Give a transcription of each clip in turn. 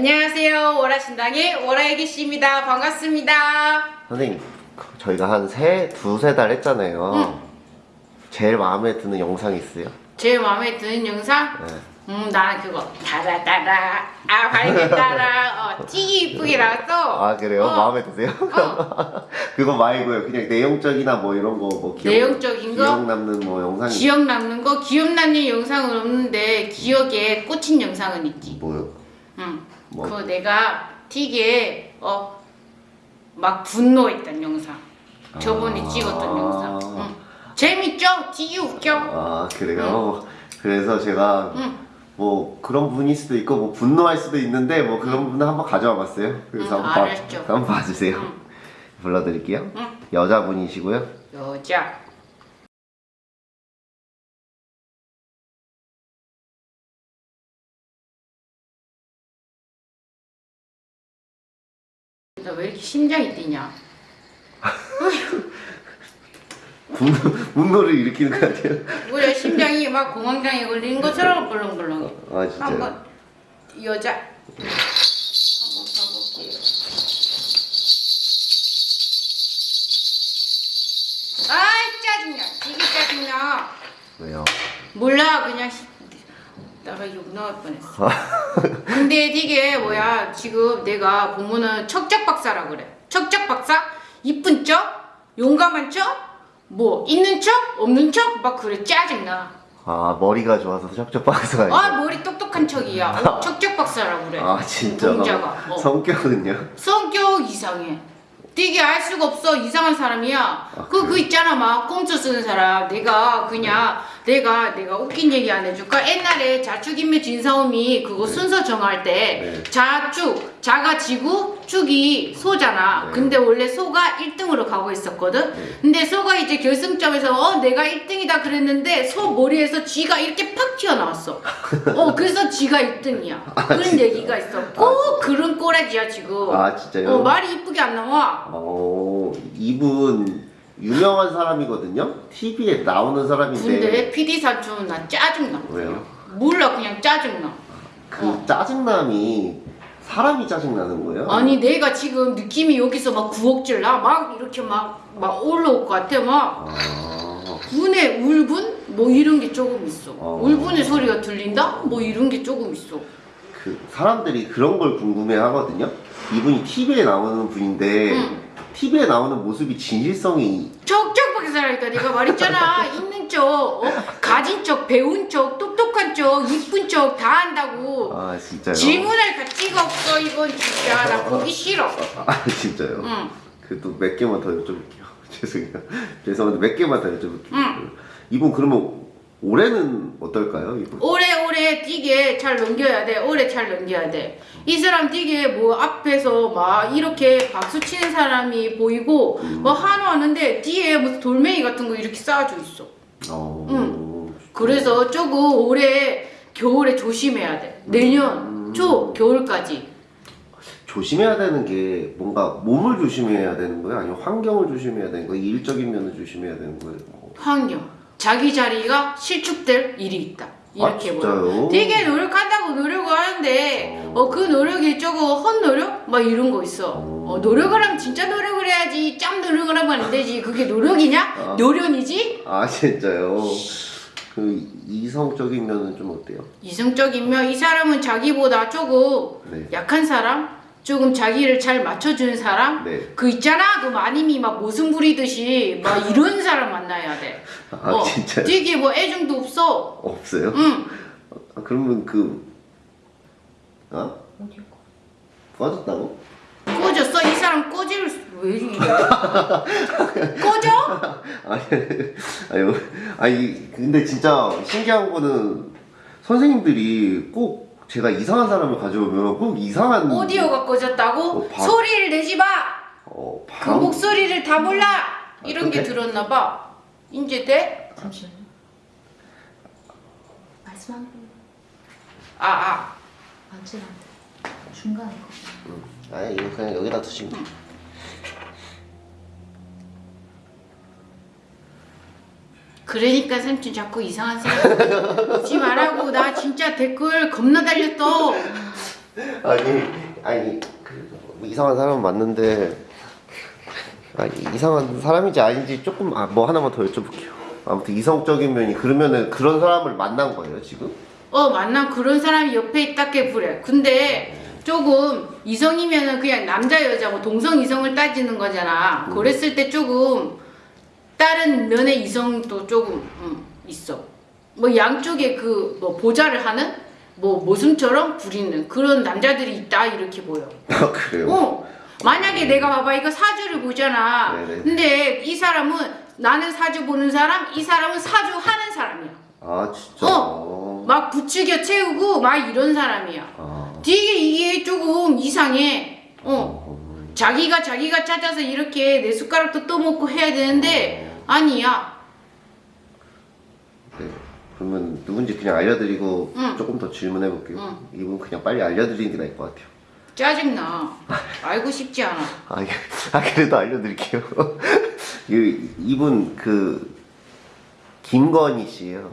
안녕하세요. 월화신당의 월화애기씨입니다. 반갑습니다. 선생님 저희가 한 세, 두세 달 했잖아요 응. 제일 마음에 드는 영상 있어요? 제일 마음에 드는 영상? 네. 음, 나는 그거 따라따라 아 밝게 따라 어, 찌기 이쁘게 나왔어. 아 그래요? 어. 마음에 드세요? 그거 말고요 그냥 내용적이나 뭐 이런 거뭐 내용적인 거? 기억 남는 뭐 영상이 기억 남는 거 기억 남는 영상은 없는데 기억에 꽂힌 영상은 있지. 뭐요? 응. 뭐? 그거 내가 틱에 어막 분노했던 영상. 저번에 아. 찍었던 영상. 응. 재밌죠? 틱이 웃겨. 아 그래요? 그래서 제가 응. 뭐 그런 분일 수도 있고 뭐 분노할 수도 있는데 뭐 그런 분은 한번 가져와 봤어요 그래서 응, 한번, 봐-. 한번 봐주세요 응. 불러드릴게요 응. 여자분이시고요 여자. 나 왜 이렇게 심장이 뛰냐? 분노, 분노를 일으키는 거 아니에요? 우리 심장이 막 공황장애 걸리는 것처럼 벌렁벌렁해. 아 진짜요? 한번 여자 한번 가볼게요. 아이 짜증나, 되게 짜증나. 왜요? 몰라 그냥 시- 나가 욕 나올 뻔했어. 근데 되게 뭐야 지금 내가 보면은 척작 박사라 그래. 척작 박사? 이쁜 척? 용감한 척? 뭐 있는 척? 없는 척? 막 그래 짜증나. 아 머리가 좋아서 척척 박사가 아 머리 똑똑한 척이야. 어, 척작 박사라 그래. 아 진짜 동자가. 어. 성격은요? 성격 이상해. 되게 알 수가 없어 이상한 사람이야. 그그 그래요? 있잖아 막 꼼수 쓰는 사람. 내가 그냥 내가 내가 웃긴 얘기 안 해줄까? 옛날에 자축인묘 진사오미 그거 순서 정할 때 네. 자축 자가 지구 축이 소잖아. 네. 근데 원래 소가 1등으로 가고 있었거든. 네. 근데 소가 이제 결승점에서 어 내가 1등이다 그랬는데 소 머리에서 쥐가 이렇게 팍 튀어나왔어. 어 그래서 쥐가 1등이야. 그런 진짜? 얘기가 있어. 꼭 그런 꼬라지야 지금. 아 진짜요? 어, 말이 이쁘게 안 나와. 어 이분 유명한 사람이거든요. TV에 나오는 사람인데 근데 PD 사촌 나 짜증나. 왜요? 몰라 그냥 짜증나. 그 어. 짜증남이 사람이 짜증나는 거예요? 아니 내가 지금 느낌이 여기서 막 구억질 나. 막 이렇게 막, 막 올라올 것 같아. 막 아, 분의 울분? 뭐 이런 게 조금 있어. 어. 울분의 소리가 들린다? 뭐 이런 게 조금 있어. 그 사람들이 그런 걸 궁금해 하거든요. 이분이 TV에 나오는 분인데 응. TV에 나오는 모습이 진실성이 척척하게 살아니까 내가 말했잖아. 있는 척, 어? 가진 척, 배운 척, 똑똑한 척, 이쁜 척다 한다고. 아 진짜요? 질문할 가치가 없어 이건 진짜 나 보기 싫어. 아 진짜요? 응. 그래도 몇 개만 더 여쭤볼게요. 죄송해요. 죄송한데 몇 개만 더 여쭤볼게요. 응. 이분 그러면 올해는 어떨까요? 이분? 오래 오래 뛰게 잘 넘겨야 돼. 오래 잘 넘겨야 돼. 이 사람 뛰게 뭐 앞에서 막 이렇게 박수 치는 사람이 보이고 뭐 한호하는데 뒤에 무슨 돌멩이 같은 거 이렇게 쌓아져 있어. 어... 그래서 조금 올해 겨울에 조심해야 돼. 내년 초 겨울까지. 조심해야 되는 게 뭔가 몸을 조심해야 되는 거예요? 아니면 환경을 조심해야 되는 거예요? 일적인 면을 조심해야 되는 거예요? 뭐. 환경. 자기 자리가 실축될 일이 있다. 이렇게 아. 진짜요? 되게 노력한다고 노력을 하는데 어 그 노력이 조금 헛 노력? 막 이런 거 있어. 어, 노력을 하면 진짜 노력을 해야지. 짬 노력을 하면 안 되지. 그게 노력이냐? 아. 노련이지? 아 진짜요? 그 이성적인 면은 좀 어때요? 이성적이면 이 사람은 자기보다 조금 네. 약한 사람? 조금 자기를 잘 맞춰주는 사람? 네. 그 있잖아 그 마님이 막 모순 부리듯이 막 이런 사람 만나야 돼. 아 어, 진짜요? 되게 뭐 애정도 없어. 없어요? 응. 아, 그러면 그 어? 꺼졌다고? 꺼졌어? 이 사람 꺼질 수- 왜 이래? 꺼져? 아니 아니 아니 근데 진짜 신기한 거는 선생님들이 꼭 제가 이상한 사람을 가져오면 꼭 이상한 오디오가 꺼졌다고? 어, 바- 소리를 내지 마! 어, 그 방- 목소리를 다 몰라! 이런 게 근데- 들었나 봐. 이제 돼? 잠시만요. 말씀 한 번. 아, 아. 맞지 않대. 중간에 거. 아니 이거 그냥 여기다 두시면 돼. 그러니까 삼촌 자꾸 이상한 사람 오지 말라고. 나 진짜 댓글 겁나 달렸어. 아니 아니 그 이상한 사람 맞는데 아니 이상한 사람인지 아닌지 조금 아, 뭐 하나만 더 여쭤볼게요. 아무튼 이성적인 면이 그러면은 그런 사람을 만난 거예요 지금? 어 만난 그런 사람이 옆에 있다게 그래. 근데 조금 이성이면은 그냥 남자 여자고 동성 이성을 따지는 거잖아. 그랬을 때 조금 다른 면의 이성도 조금 음, 있어 뭐 양쪽에 그 뭐 보좌를 하는 뭐 모순처럼 부리는 그런 남자들이 있다 이렇게 보여 아 그래요? 어 만약에 내가 봐봐 이거 사주를 보잖아 네네. 근데 이 사람은 나는 사주 보는 사람 이 사람은 사주 하는 사람이야 아 진짜. 어. 막 부추겨 채우고 막 이런 사람이야. 아. 되게 이게 조금 이상해. 어. 어. 자기가 자기가 찾아서 이렇게 내 숟가락도 떠먹고 해야 되는데 아니야. 네. 그러면 누군지 그냥 알려드리고 응. 조금 더 질문해 볼게요. 응. 이분 그냥 빨리 알려드리는 게 나을 것 같아요. 짜증나. 알고 싶지 않아. 아, 예. 아 그래도 알려드릴게요. 이, 이분 그 김건희 씨예요.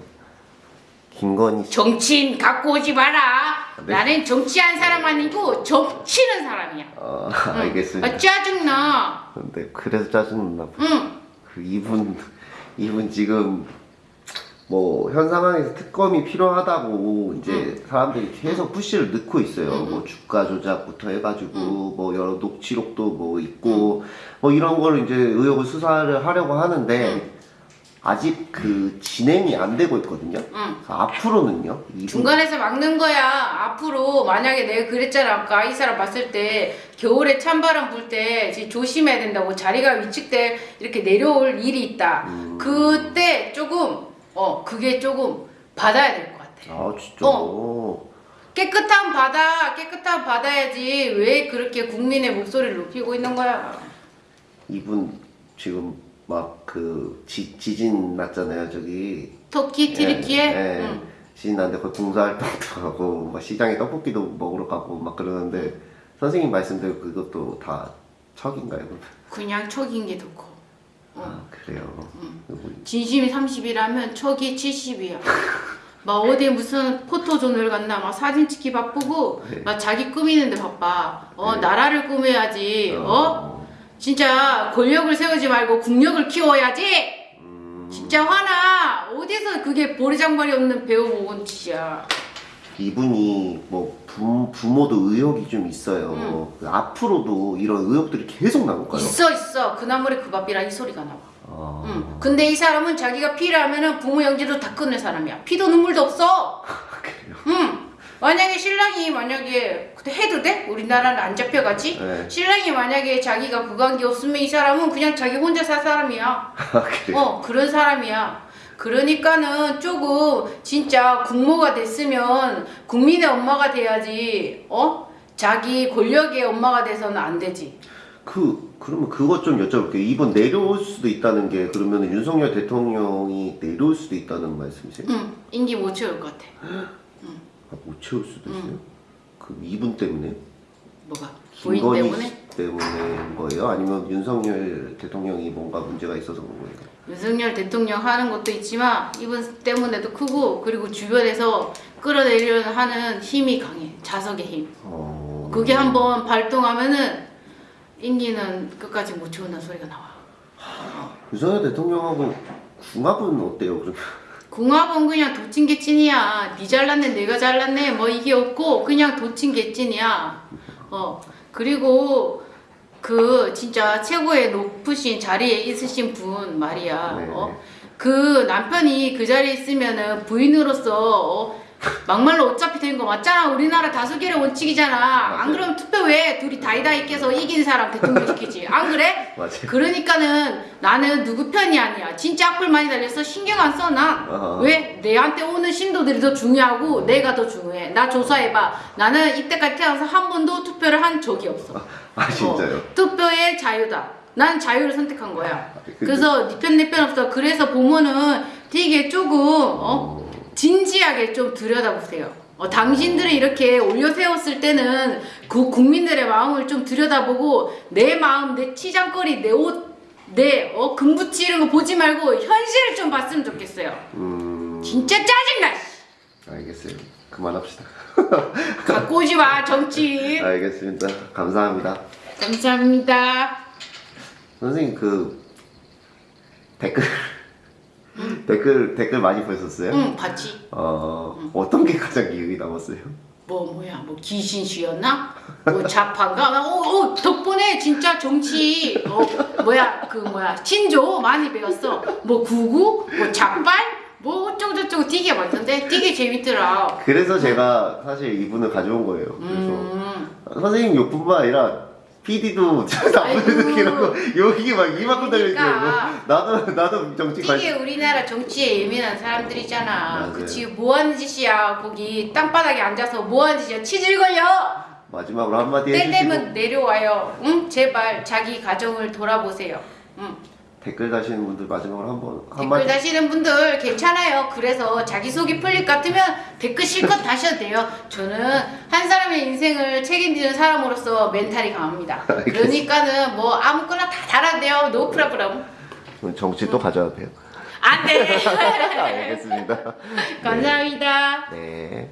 김건희 씨. 정치인 갖고 오지 마라. 네. 나는 정치한 사람 아니고 정치는 사람이야. 아, 응. 알겠습니다. 아, 짜증나. 근데 그래서 짜증나. 봐. 응. 그 이분 이분 지금 뭐 현 상황에서 특검이 필요하다고 이제 사람들이 계속 푸시를 넣고 있어요. 응, 응. 뭐 주가 조작부터 해가지고 뭐 여러 녹취록도 뭐 있고 뭐 이런 거를 이제 의혹을 수사를 하려고 하는데 아직 그 진행이 안 되고 있거든요. 응. 앞으로는요. 이분 중간에서 막는 거야. 앞으로 만약에 내가 그랬잖아 아까 이 사람 봤을 때 겨울에 찬바람 불 때 조심해야 된다고 자리가 위축돼 이렇게 내려올 일이 있다. 음. 그때 조금 어 그게 조금 받아야 될 것 같아. 아 진짜. 어. 깨끗한 바다 깨끗한 바다야지 왜 그렇게 국민의 목소리를 높이고 있는 거야? 이분 지금 막 그 지진 났잖아요 저기 터키 튀르키예? 예, 예. 응. 지진 났는데 거기 봉사활동도 하고 막 시장에 떡볶이도 먹으러 가고 막 그러는데 선생님 말씀대로 그것도 다 척인가요? 그냥 척인 게더 커. 어. 아 그래요. 뭐, 진심이 30이라면 척이 70이야. 막 어디 무슨 포토존을 갔나 막 사진 찍기 바쁘고 네. 막 자기 꾸미는데 바빠. 어 네. 나라를 꾸며야지. 어 진짜 권력을 세우지 말고 국력을 키워야지. 음, 진짜 화나. 어디서 그게 보리장발이 없는 배우먹은 짓이야. 이분이 뭐 부, 부모도 의혹이 좀 있어요. 그 앞으로도 이런 의혹들이 계속 나올까요? 있어 있어. 그 나물에 그 밥이라 이 소리가 나와. 아, 응. 근데 이 사람은 자기가 필요하면은 부모 영지도 다 끊는 사람이야. 피도 눈물도 없어. 그래요. 응. 만약에 신랑이 만약에 그때 해도 돼? 우리나라는 안 잡혀가지? 네. 신랑이 만약에 자기가 그 관계 없으면 이 사람은 그냥 자기 혼자 살 사람이야. 아. 어, 그런 사람이야. 그러니까는 조금 진짜 국모가 됐으면 국민의 엄마가 돼야지. 어? 자기 권력의 엄마가 돼서는 안 되지. 그 그러면 그것 좀 여쭤볼게요. 이번 내려올 수도 있다는 게 그러면 윤석열 대통령이 내려올 수도 있다는 말씀이세요? 응. 인기 못 채울 것 같아. 아, 못 채울 수도 있어요? 그 이분 때문에? 뭐가? 김건희 때문에? 씨 때문인 거예요? 아니면 윤석열 대통령이 뭔가 문제가 있어서 그런 거예요? 윤석열 대통령 하는 것도 있지만 이분 때문에도 크고 그리고 주변에서 끌어내려는 하는 힘이 강해 자석의 힘 어... 그게 한번 발동하면은 인기는 끝까지 못 채운다는 소리가 나와 윤석열 대통령하고 궁합은 어때요? 그러면? 궁합은 그냥 도찐개찐이야 니 잘났네 내가 잘났네 뭐 이게 없고 그냥 도찐개찐이야 어 그리고 그 진짜 최고의 높으신 자리에 있으신 분 말이야 네. 어? 그 남편이 그 자리에 있으면은 부인으로서 어, 막말로 어차피 된 거 맞잖아 우리나라 다수결의 원칙이잖아 안 그러면 투표 왜 둘이 다이다이 깨서 이긴 사람 대통령 시키지 안 그래? 맞아요. 그러니까는 나는 누구 편이 아니야 진짜 악플 많이 달려서 신경 안 써나 아하. 왜? 내한테 오는 신도들이 더 중요하고 내가 더 중요해 나 조사해봐 나는 이때까지 태어나서 한 번도 투표를 한 적이 없어 아 진짜요? 어, 투표의 자유다. 난 자유를 선택한 거야. 근데- 그래서 네편내편 없어. 그래서 보면은 되게 조금 어 진지하게 좀 들여다보세요. 어, 당신들이 이렇게 올려 세웠을 때는 그 국민들의 마음을 좀 들여다보고 내 마음, 내 치장거리, 내 옷, 내 어, 금붙이 이런 거 보지 말고 현실을 좀 봤으면 좋겠어요. 음... 진짜 짜증나. 씨. 알겠어요. 그만합시다. 갖고 오지 마 정치. 알겠습니다. 감사합니다. 감사합니다. 선생님 그 댓글 댓글 댓글 많이 보셨어요? 응 봤지. 어 어떤 게 가장 기억이 남았어요? 뭐 뭐야 뭐 귀신씨였나? 뭐 자판가? 나, 어, 어 덕분에 진짜 정치 어 뭐야 그 뭐야 친조 많이 배웠어. 뭐 구구, 뭐 작발, 뭐 어쩌고 저쩌고 되게 많던데 되게 재밌더라. 그래서 제가 사실 이분을 가져온 거예요. 그래서 음. 선생님 욕뿐만 아니라 PD도 나쁜. 느끼라고 욕이 막 이만큼 달려있고 그러니까. 나도 나도 정치 되게 관심 우리나라 정치에 예민한 사람들이잖아. 맞아요. 그치 뭐 하는 짓이야 거기 땅바닥에 앉아서 뭐 하는 짓이야 치질 걸려. 마지막으로 한마디 때 해주시고 되면 내려와요. 응 제발 자기 가정을 돌아보세요. 응. 댓글 다시는 분들 마지막으로 한번 댓글 한마디 다시는 분들 괜찮아요. 그래서 자기소개 풀릴 것 같으면 댓글 실컷 다셔도 돼요. 저는 한 사람의 인생을 책임지는 사람으로서 멘탈이 강합니다. 그러니까는 뭐 아무거나 다 달아도 돼요. No problem. 정치 또 가져와도 돼요. 안 돼. 알겠습니다. 감사합니다. 네.